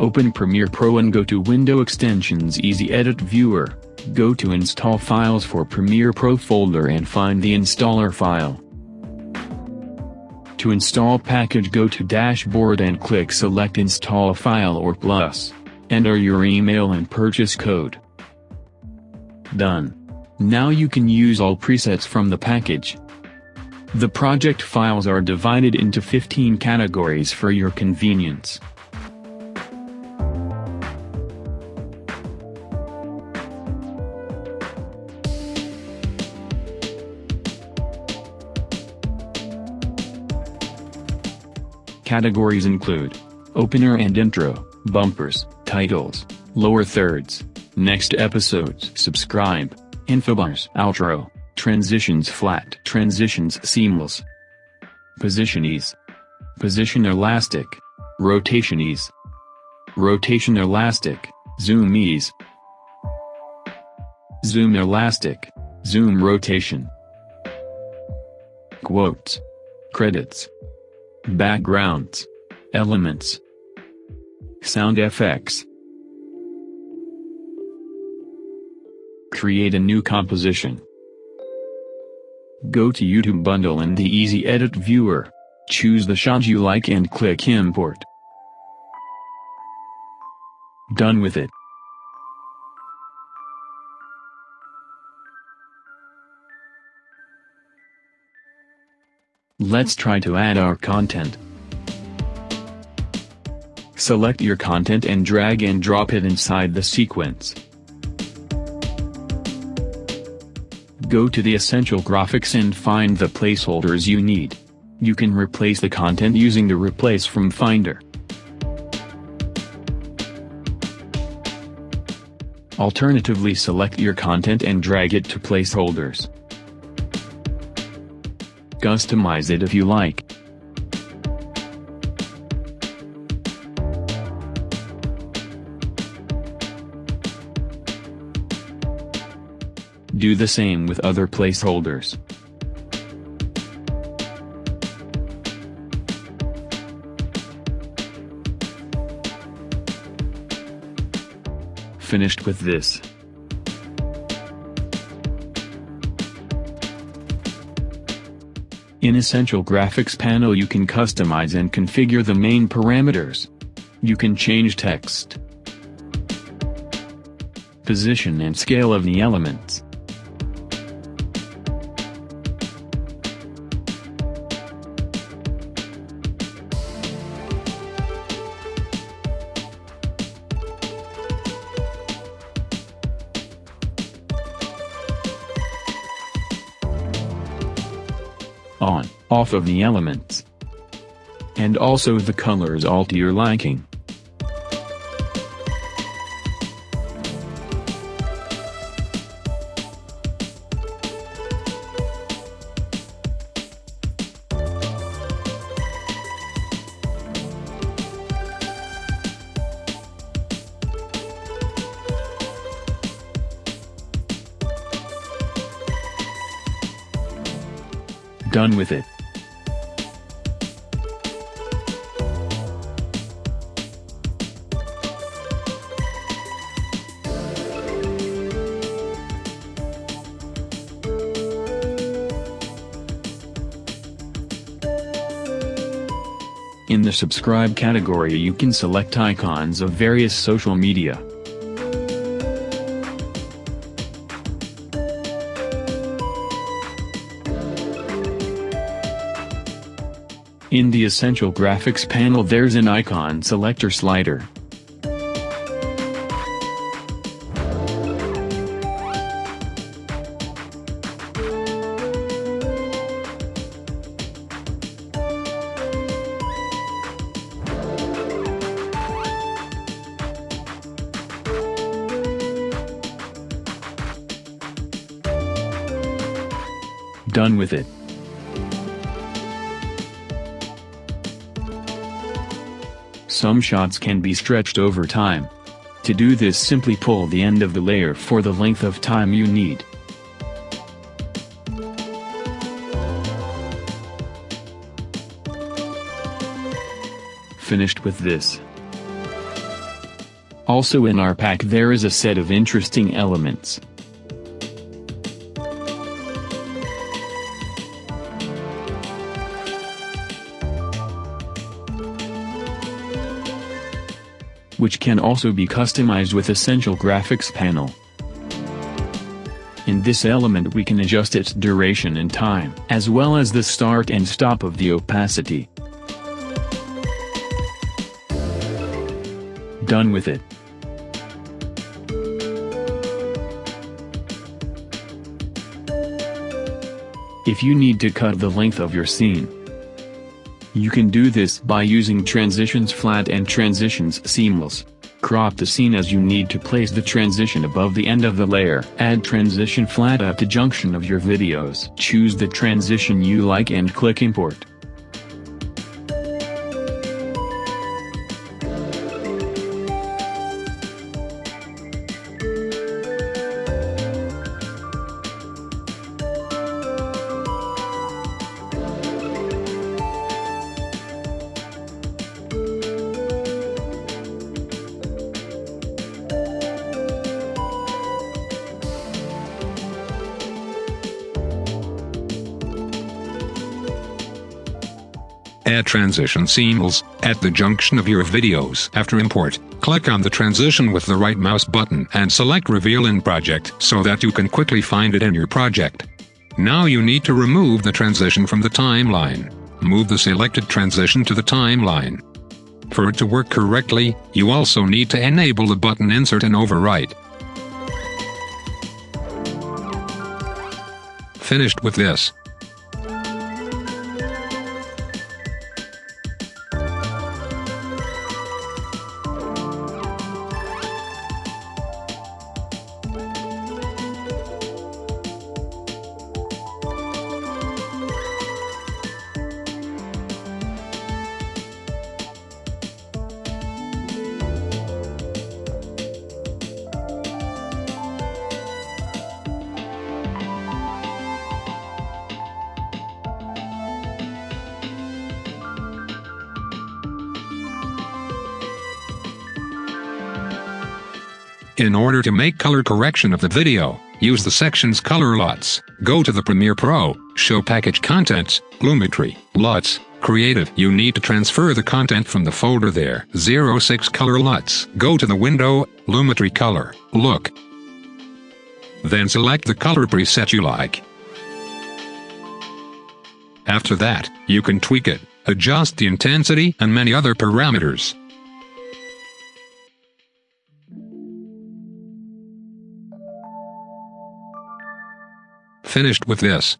Open Premiere Pro and go to Window Extensions Easy Edit Viewer, go to Install Files for Premiere Pro folder and find the installer file. To install package go to Dashboard and click Select Install File or Plus. Enter your email and purchase code. Done. Now you can use all presets from the package. The project files are divided into 15 categories for your convenience. Categories include opener and intro, bumpers, titles, lower thirds, next episodes, subscribe, infobars, outro, transitions flat, transitions seamless, position ease, position elastic, rotation ease, rotation elastic, zoom ease, zoom elastic, zoom rotation, quotes, credits, backgrounds, elements, sound effects. Create a new composition. Go to YouTube bundle in the Easy Edit viewer. Choose the shot you like and click import. Done with it. Let's try to add our content. Select your content and drag and drop it inside the sequence. Go to the Essential Graphics and find the placeholders you need. You can replace the content using the Replace from Finder. Alternatively select your content and drag it to placeholders. Customize it if you like. Do the same with other placeholders. Finished with this. In Essential Graphics panel you can customize and configure the main parameters. You can change text, position and scale of the elements. On, off of the elements. And also the colors all to your liking. Done with it. In the subscribe category you can select icons of various social media. In the Essential Graphics panel there's an icon selector slider. Done with it. Some shots can be stretched over time. To do this simply pull the end of the layer for the length of time you need. Finished with this. Also in our pack there is a set of interesting elements. Which can also be customized with Essential Graphics panel. In this element we can adjust its duration and time, as well as the start and stop of the opacity. Done with it. If you need to cut the length of your scene, you can do this by using transitions flat and transitions seamless. Crop the scene as you need to place the transition above the end of the layer. Add transition flat at the junction of your videos. Choose the transition you like and click import. Add transition seamless at the junction of your videos. After import, click on the transition with the right mouse button and select Reveal in Project so that you can quickly find it in your project. Now you need to remove the transition from the timeline. Move the selected transition to the timeline. For it to work correctly, you also need to enable the button Insert and Overwrite. Finished with this. In order to make color correction of the video, use the section's color LUTs. Go to the Premiere Pro, Show Package Contents, Lumetri, LUTs, Creative. You need to transfer the content from the folder there. 06 Color LUTs. Go to the window, Lumetri Color, Look. Then select the color preset you like. After that, you can tweak it, adjust the intensity and many other parameters. Finished with this.